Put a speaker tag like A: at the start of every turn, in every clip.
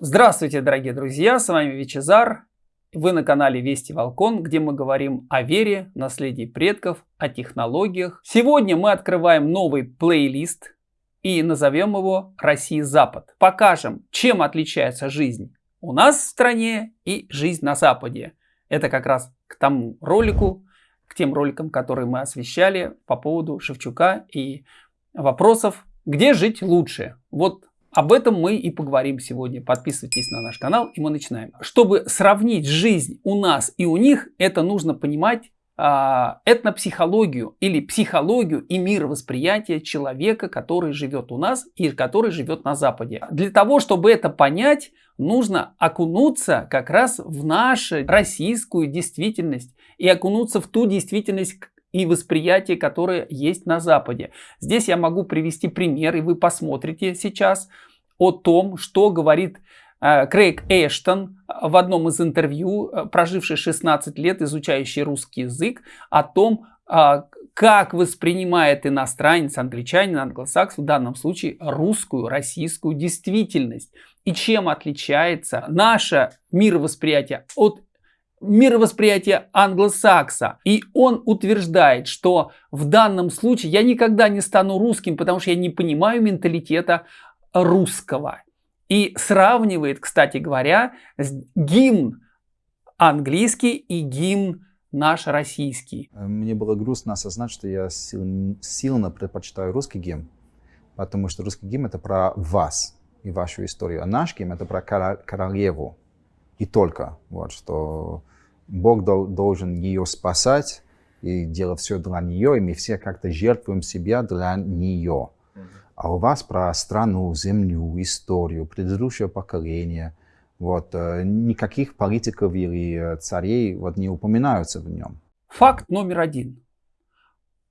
A: Здравствуйте, дорогие друзья, с вами Вичезар. Вы на канале Вести Волкон, где мы говорим о вере, наследии предков, о технологиях. Сегодня мы открываем новый плейлист и назовем его «Россия-Запад». Покажем, чем отличается жизнь у нас в стране и жизнь на Западе. Это как раз к тому ролику, к тем роликам, которые мы освещали по поводу Шевчука и вопросов, где жить лучше. Вот об этом мы и поговорим сегодня. Подписывайтесь на наш канал и мы начинаем. Чтобы сравнить жизнь у нас и у них, это нужно понимать а, этнопсихологию или психологию и мировосприятие человека, который живет у нас и который живет на Западе. Для того, чтобы это понять, нужно окунуться как раз в нашу российскую действительность и окунуться в ту действительность и восприятие, которое есть на Западе. Здесь я могу привести пример, и вы посмотрите сейчас о том, что говорит Э, Крейг Эштон в одном из интервью, э, проживший 16 лет, изучающий русский язык, о том, э, как воспринимает иностранец, англичанин, англосакс, в данном случае русскую, российскую действительность. И чем отличается наше мировосприятие от мировосприятия англосакса. И он утверждает, что в данном случае я никогда не стану русским, потому что я не понимаю менталитета русского. И сравнивает, кстати говоря, гимн английский и гимн наш российский.
B: Мне было грустно осознать, что я сильно предпочитаю русский гимн, потому что русский гимн это про вас и вашу историю, а наш гимн это про королеву и только. Вот, что Бог должен ее спасать и делать все для нее, и мы все как-то жертвуем себя для нее а у вас про страну, землю, историю, предыдущее поколение. Вот, э, никаких политиков или э, царей вот, не упоминаются в нем.
A: Факт номер один.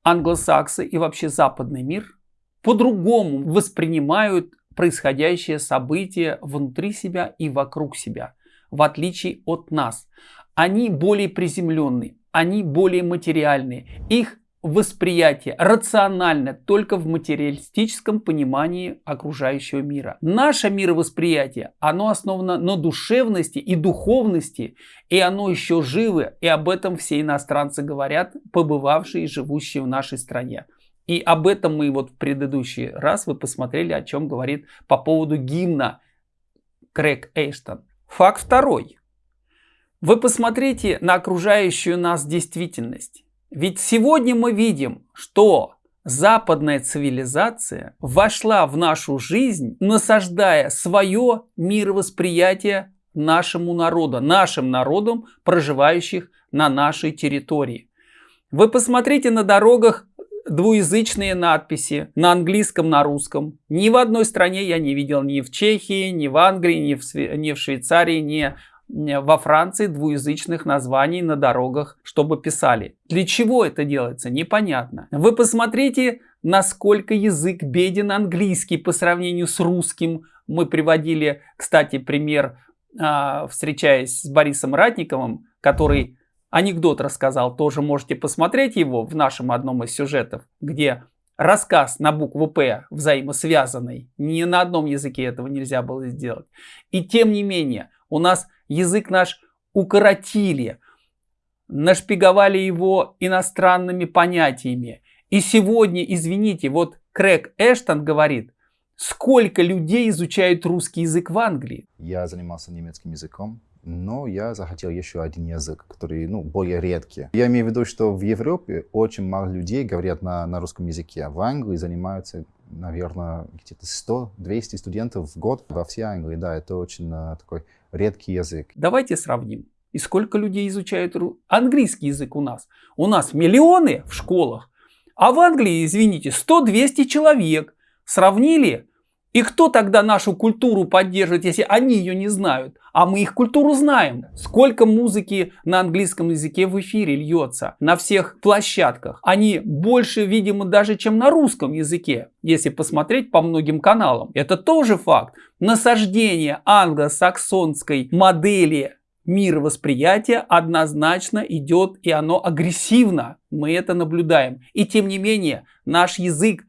A: Англосаксы и вообще западный мир по-другому воспринимают происходящее событие внутри себя и вокруг себя, в отличие от нас. Они более приземленные, они более материальные. Их восприятие рационально только в материалистическом понимании окружающего мира. Наше мировосприятие, оно основано на душевности и духовности, и оно еще живо, и об этом все иностранцы говорят, побывавшие и живущие в нашей стране. И об этом мы вот в предыдущий раз вы посмотрели, о чем говорит по поводу гимна Крэг Эйштон. Факт второй. Вы посмотрите на окружающую нас действительность. Ведь сегодня мы видим, что западная цивилизация вошла в нашу жизнь, насаждая свое мировосприятие нашему народу, нашим народам, проживающих на нашей территории. Вы посмотрите на дорогах двуязычные надписи на английском, на русском. Ни в одной стране я не видел, ни в Чехии, ни в Англии, ни в, ни в Швейцарии, ни во Франции двуязычных названий на дорогах, чтобы писали. Для чего это делается, непонятно. Вы посмотрите, насколько язык беден английский по сравнению с русским. Мы приводили, кстати, пример, а, встречаясь с Борисом Ратниковым, который анекдот рассказал, тоже можете посмотреть его в нашем одном из сюжетов, где рассказ на букву «П» взаимосвязанный. Ни на одном языке этого нельзя было сделать. И тем не менее, у нас язык наш укоротили, нашпиговали его иностранными понятиями. И сегодня, извините, вот Крэг Эштон говорит, сколько людей изучают русский язык в Англии.
B: Я занимался немецким языком, но я захотел еще один язык, который ну, более редкий. Я имею в виду, что в Европе очень мало людей говорят на, на русском языке. В Англии занимаются, наверное, где-то 100-200 студентов в год во всей Англии. Да, это очень uh, такой редкий язык.
A: Давайте сравним. И сколько людей изучают английский язык у нас? У нас миллионы в школах, а в Англии, извините, 100-200 человек. Сравнили? И кто тогда нашу культуру поддерживает, если они ее не знают? А мы их культуру знаем. Сколько музыки на английском языке в эфире льется на всех площадках. Они больше, видимо, даже, чем на русском языке, если посмотреть по многим каналам. Это тоже факт. Насаждение англосаксонской модели мировосприятия однозначно идет и оно агрессивно. Мы это наблюдаем. И тем не менее, наш язык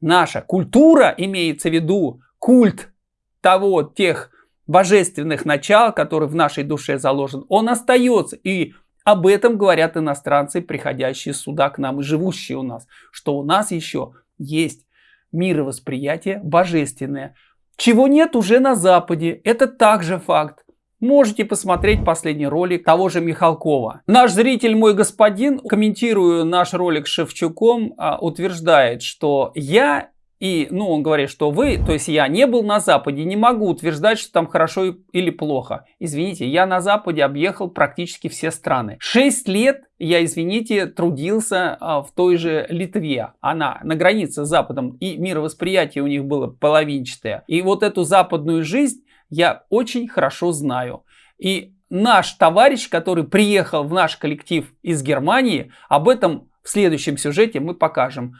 A: Наша культура, имеется в виду культ того, тех божественных начал, который в нашей душе заложен, он остается. И об этом говорят иностранцы, приходящие сюда к нам и живущие у нас, что у нас еще есть мировосприятие божественное, чего нет уже на Западе. Это также факт. Можете посмотреть последний ролик того же Михалкова. Наш зритель, мой господин, комментируя наш ролик с Шевчуком, а, утверждает, что я и, ну, он говорит, что вы, то есть я не был на Западе, не могу утверждать, что там хорошо или плохо. Извините, я на Западе объехал практически все страны. Шесть лет я, извините, трудился а, в той же Литве. Она на границе с Западом, и мировосприятие у них было половинчатое. И вот эту западную жизнь я очень хорошо знаю. И наш товарищ, который приехал в наш коллектив из Германии, об этом в следующем сюжете мы покажем.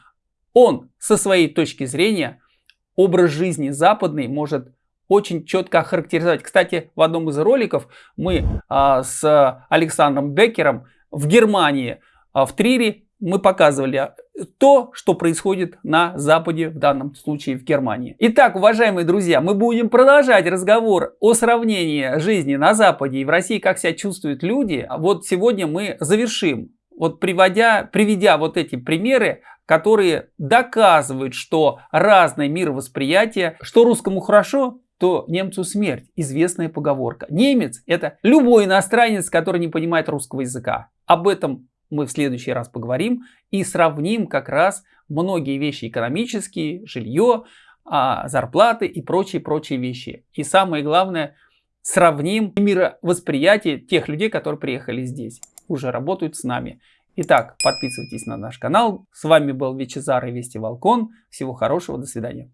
A: Он со своей точки зрения образ жизни западный может очень четко охарактеризовать. Кстати, в одном из роликов мы а, с Александром Беккером в Германии, а, в Трире, мы показывали то, что происходит на Западе, в данном случае в Германии. Итак, уважаемые друзья, мы будем продолжать разговор о сравнении жизни на Западе и в России, как себя чувствуют люди. Вот сегодня мы завершим вот приводя, приведя вот эти примеры, которые доказывают, что разное мировосприятие, что русскому хорошо, то немцу смерть. Известная поговорка. Немец это любой иностранец, который не понимает русского языка. Об этом мы в следующий раз поговорим и сравним как раз многие вещи экономические, жилье, а, зарплаты и прочие-прочие вещи. И самое главное, сравним мировосприятие тех людей, которые приехали здесь уже работают с нами. Итак, подписывайтесь на наш канал. С вами был Вичезар и Вести Волкон. Всего хорошего, до свидания.